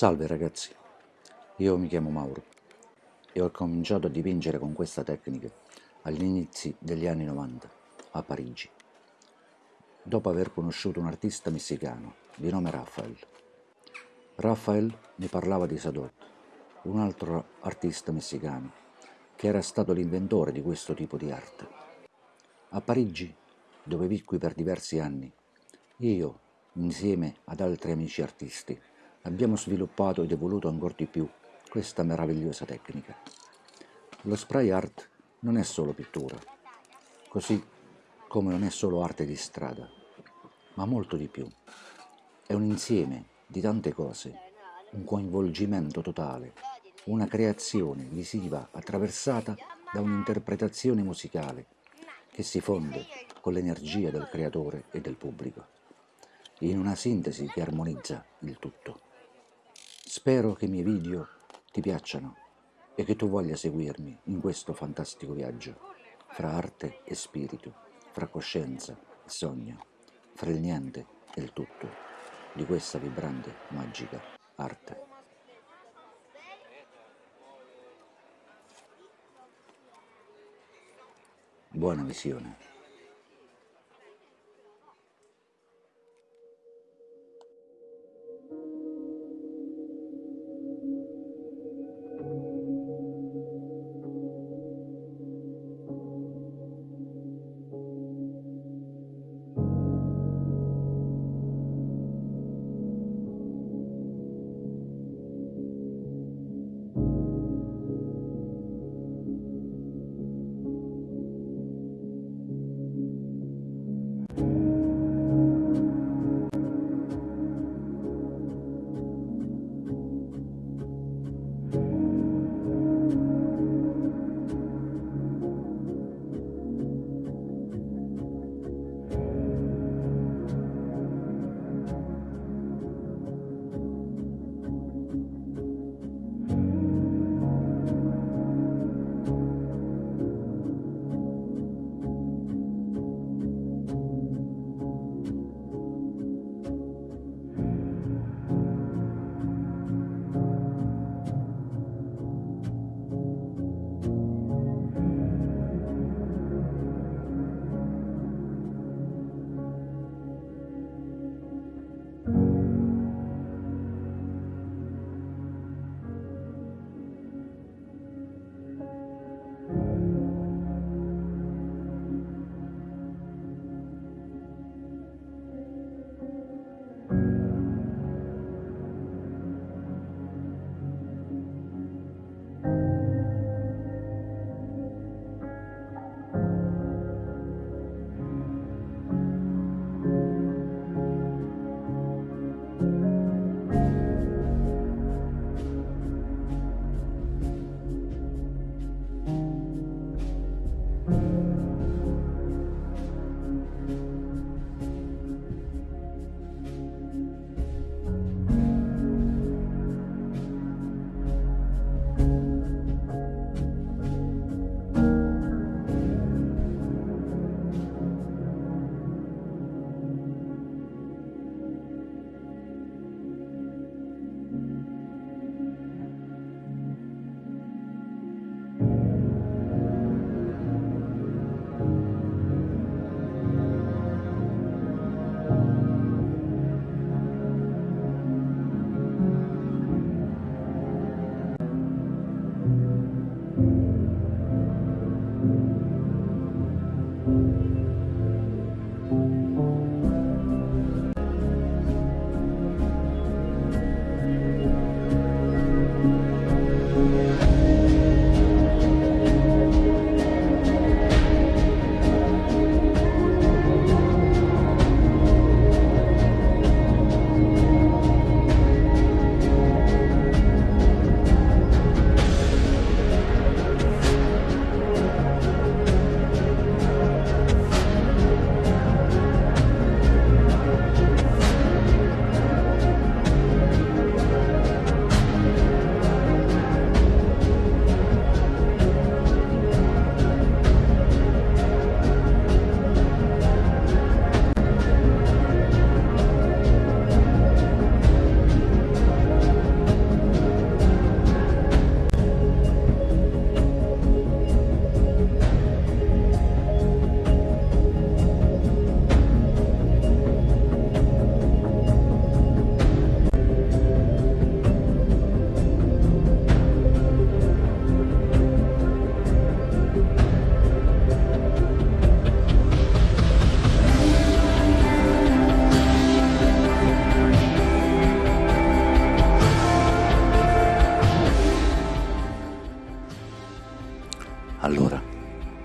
Salve ragazzi, io mi chiamo Mauro e ho cominciato a dipingere con questa tecnica agli inizi degli anni 90 a Parigi, dopo aver conosciuto un artista messicano di nome Rafael. Rafael mi parlava di Sadot, un altro artista messicano che era stato l'inventore di questo tipo di arte. A Parigi, dove vicqui per diversi anni, io, insieme ad altri amici artisti, abbiamo sviluppato ed evoluto ancora di più questa meravigliosa tecnica. Lo spray art non è solo pittura, così come non è solo arte di strada, ma molto di più. È un insieme di tante cose, un coinvolgimento totale, una creazione visiva attraversata da un'interpretazione musicale che si fonde con l'energia del creatore e del pubblico, in una sintesi che armonizza il tutto. Spero che i miei video ti piacciono e che tu voglia seguirmi in questo fantastico viaggio fra arte e spirito, fra coscienza e sogno, fra il niente e il tutto di questa vibrante, magica arte. Buona visione.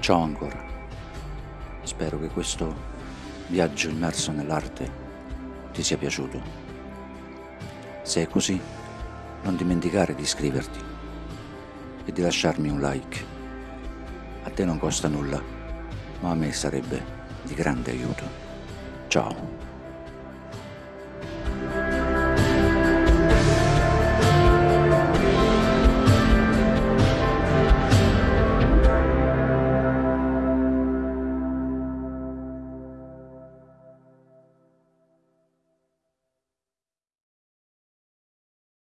Ciao ancora. Spero che questo viaggio immerso nell'arte ti sia piaciuto. Se è così, non dimenticare di iscriverti e di lasciarmi un like. A te non costa nulla, ma a me sarebbe di grande aiuto. Ciao.